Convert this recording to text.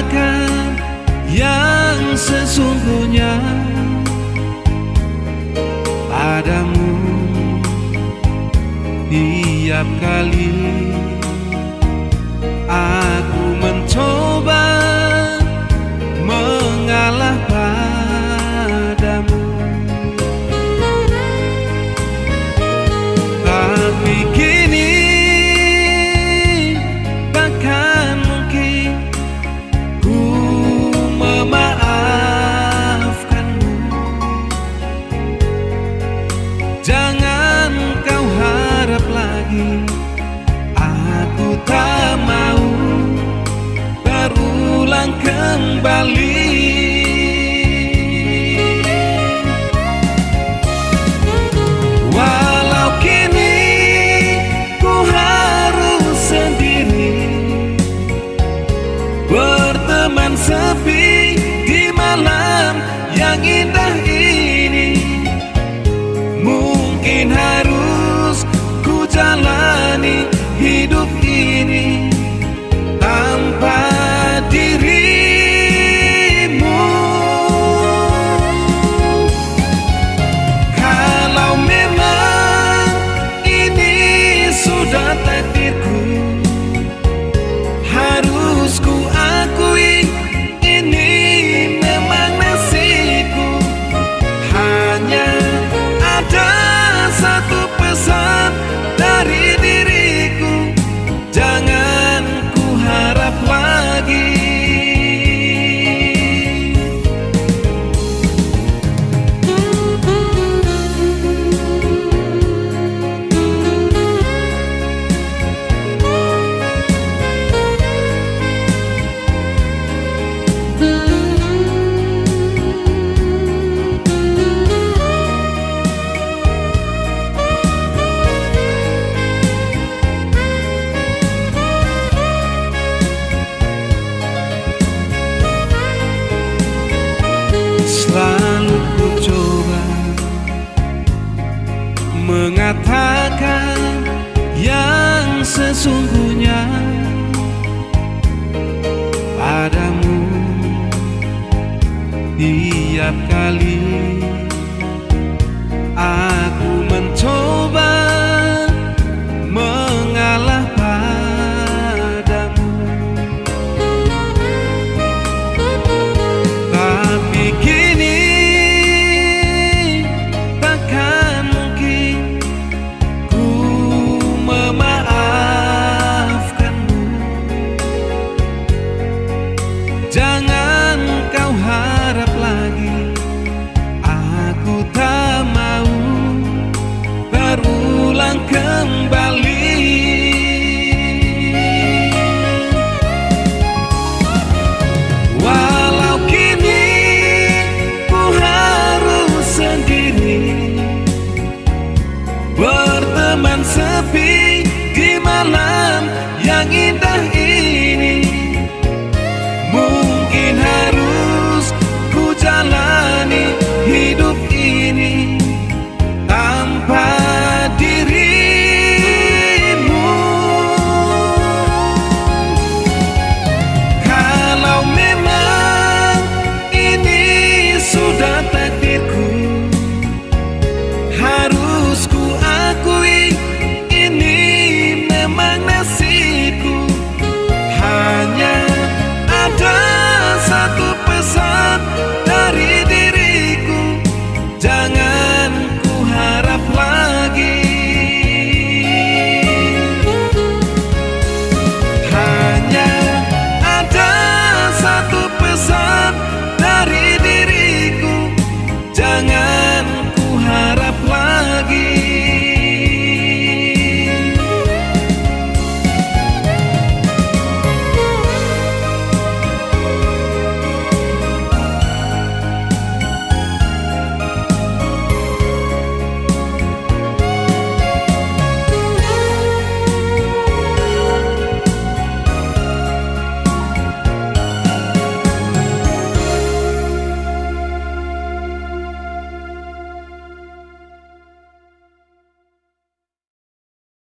katakan yang sesungguhnya. Padamu tiap kali Jangan kau harap lagi. Aku tak mau Berulang kembali. setiap kali.